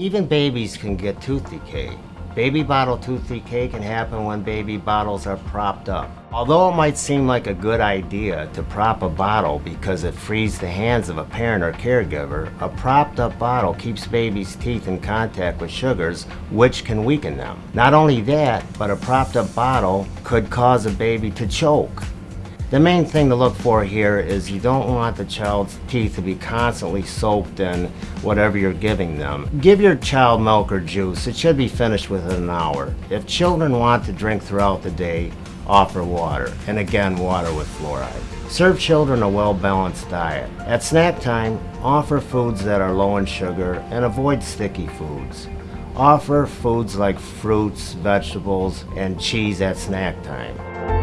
Even babies can get tooth decay. Baby bottle tooth decay can happen when baby bottles are propped up. Although it might seem like a good idea to prop a bottle because it frees the hands of a parent or caregiver, a propped up bottle keeps baby's teeth in contact with sugars, which can weaken them. Not only that, but a propped up bottle could cause a baby to choke. The main thing to look for here is you don't want the child's teeth to be constantly soaked in whatever you're giving them. Give your child milk or juice. It should be finished within an hour. If children want to drink throughout the day, offer water. And again, water with fluoride. Serve children a well-balanced diet. At snack time, offer foods that are low in sugar and avoid sticky foods. Offer foods like fruits, vegetables, and cheese at snack time.